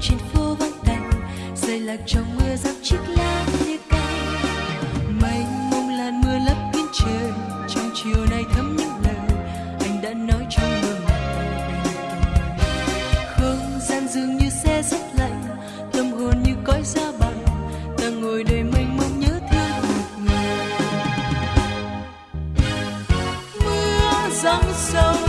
trên phố vắng tanh rơi lạc trong mưa giăng chiếc lá như cay. Mênh mông làn mưa lấp kín trời, trong chiều nay thấm những lời anh đã nói trong mơ không gian dường như xe rất lạnh, tâm hồn như cõi giá bằng, ta ngồi đây mênh mông nhớ thương một người. Mưa giăng sâu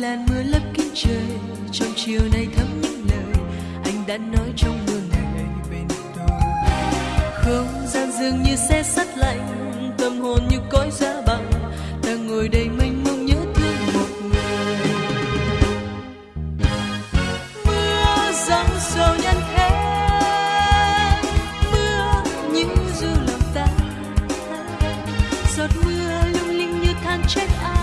làn mưa lấp kín trời, trong chiều nay thấm những lời anh đã nói trong mưa không gian dường như xe sắt lạnh, tâm hồn như cõi giá bằng ta ngồi đây mênh mông nhớ thương một người. Mưa giăng sầu nhân thế mưa như du lòng ta. Giọt mưa lung linh như than trách ai.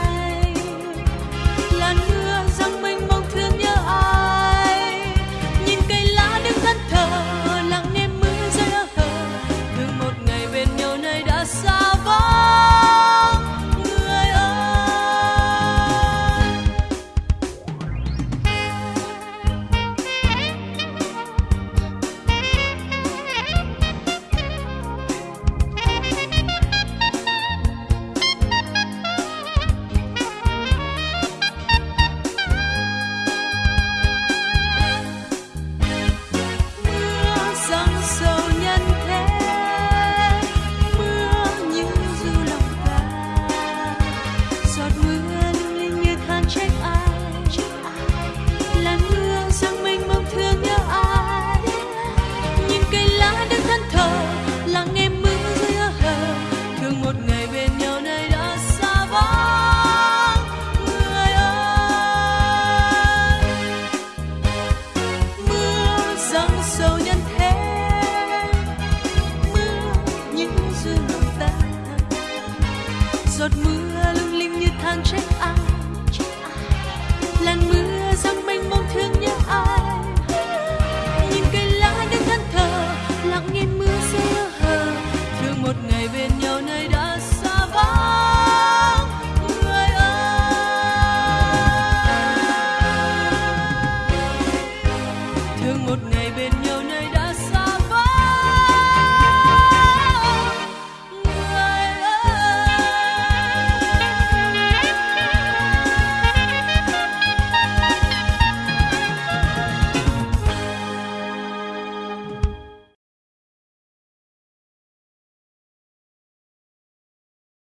đường một ngày bên nhau nay đã xa vắng. Người ơi, mưa giăng sâu nhân thế. Mưa những duyên lòng ta giọt mưa lung linh như than trách ai?